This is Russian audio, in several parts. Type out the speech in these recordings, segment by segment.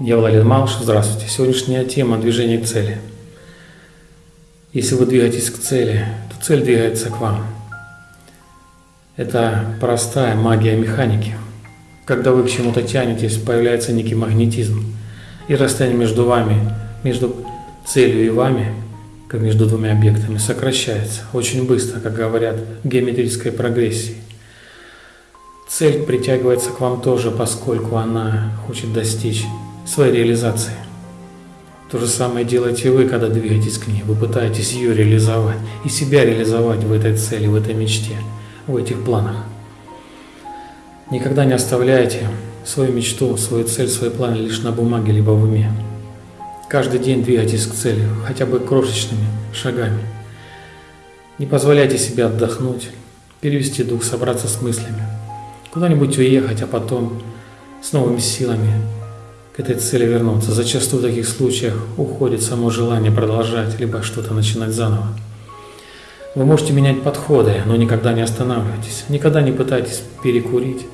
Я Владимир Малыш, здравствуйте. Сегодняшняя тема – движение к цели. Если вы двигаетесь к цели, то цель двигается к вам. Это простая магия механики. Когда вы к чему-то тянетесь, появляется некий магнетизм. И расстояние между вами, между целью и вами, как между двумя объектами, сокращается очень быстро, как говорят в геометрической прогрессии. Цель притягивается к вам тоже, поскольку она хочет достичь своей реализации. То же самое делаете вы, когда двигаетесь к ней. Вы пытаетесь ее реализовать и себя реализовать в этой цели, в этой мечте, в этих планах. Никогда не оставляйте свою мечту, свою цель, свои планы лишь на бумаге, либо в уме. Каждый день двигайтесь к цели, хотя бы крошечными шагами. Не позволяйте себе отдохнуть, перевести дух, собраться с мыслями, куда-нибудь уехать, а потом с новыми силами к этой цели вернуться. Зачастую в таких случаях уходит само желание продолжать, либо что-то начинать заново. Вы можете менять подходы, но никогда не останавливайтесь. Никогда не пытайтесь перекурить,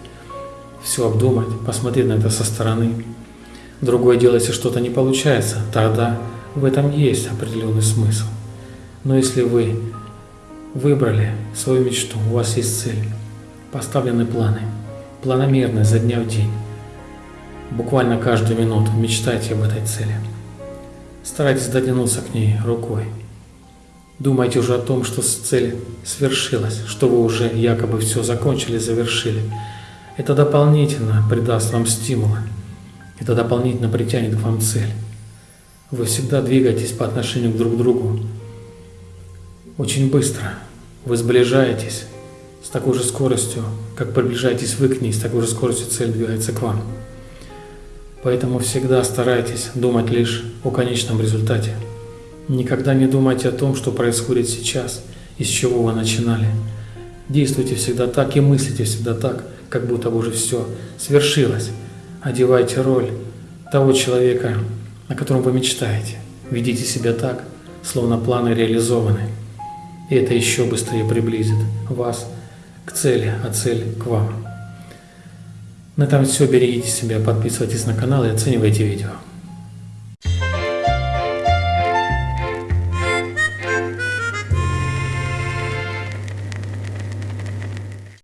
все обдумать, посмотреть на это со стороны. Другое дело, если что-то не получается, тогда в этом есть определенный смысл. Но если вы выбрали свою мечту, у вас есть цель, поставлены планы, планомерно, за дня в день, Буквально каждую минуту мечтайте об этой цели. Старайтесь дотянуться к ней рукой. Думайте уже о том, что цель свершилась, что вы уже якобы все закончили, завершили. Это дополнительно придаст вам стимула. Это дополнительно притянет к вам цель. Вы всегда двигаетесь по отношению к друг другу очень быстро. Вы сближаетесь с такой же скоростью, как приближаетесь вы к ней, с такой же скоростью цель двигается к вам. Поэтому всегда старайтесь думать лишь о конечном результате. Никогда не думайте о том, что происходит сейчас, из чего вы начинали. Действуйте всегда так и мыслите всегда так, как будто бы уже все свершилось. Одевайте роль того человека, о котором вы мечтаете. Ведите себя так, словно планы реализованы. И это еще быстрее приблизит вас к цели, а цель к вам. На этом все. Берегите себя, подписывайтесь на канал и оценивайте видео.